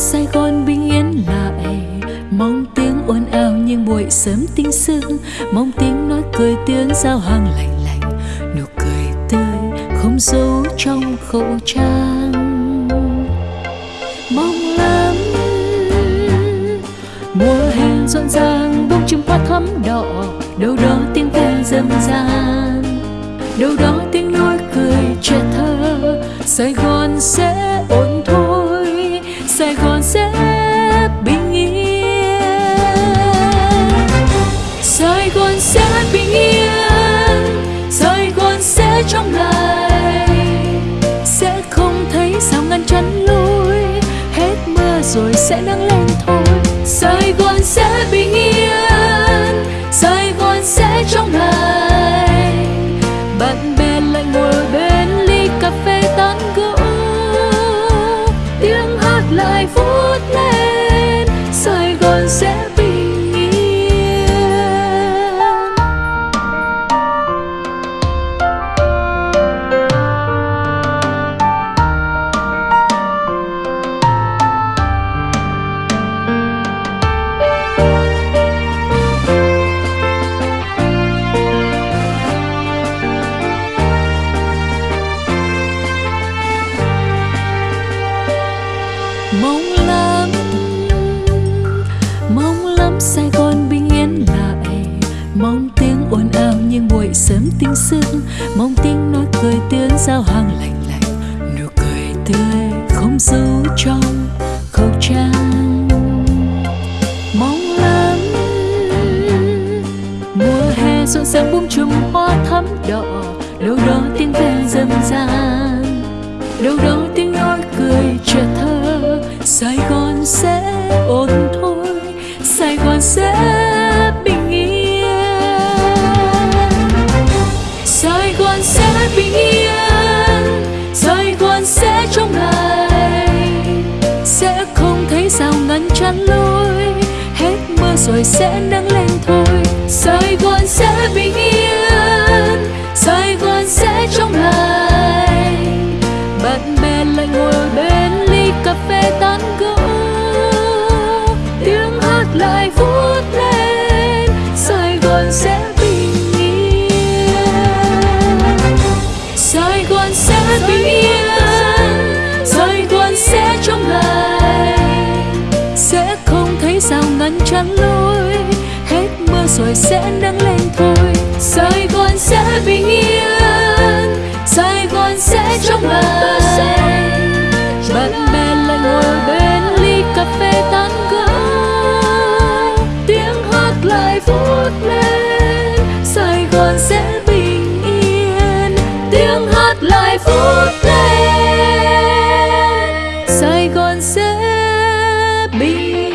Sài Gòn bình yên lại, mong tiếng ồn ào nhưng buổi sớm tinh sương. Mong tiếng nói cười tiếng giao hàng lạnh lành nụ cười tươi không giấu trong khẩu trang. Mong lắm mùa hè rộn ràng bông chim hoa thắm đỏ. Đâu đó tiếng ve dâm gian. Đâu đó tiếng nói cười trẻ thơ. Sài gòn sẽ ổn sài gòn sẽ bình yên. Sài gòn sẽ bình yên, sài gòn sẽ trong lành. Sẽ không thấy sao ngăn chắn lối, hết mưa rồi sẽ nắng lên thôi. Sài gòn sẽ bình yên. Mong lắm sài gòn bình yên lại. Mong tiếng ồn ào nhưng buổi sớm tinh sương. Mong tiếng nói cười tiếng giao hàng lạnh lạnh. Nụ cười tươi không giấu trong khẩu trang. Mong lắm. Mùa hè rộn ràng bung chùm hoa thắm đỏ. Đâu đó tiếng ve dâm gian bình yên sài gòn sẽ trong ngày, sẽ không thấy sao ngăn chắn lối hết mưa rồi sẽ nắng lên thôi. Sài gòn sẽ bình yên sài gòn sẽ trong ngày, bạn bè lại ngồi bên ly cà phê tán gẫu tiếng hát lại vút lên nắng lên thôi. Sài gòn sẽ bình yên, sài gòn sẽ trong lành. Bạn bè lại ngồi bên ly cà phê tán gẫu, tiếng hát lại vút lên. Sài gòn sẽ bình yên, tiếng hát lại vút lên. Sài gòn sẽ bình yên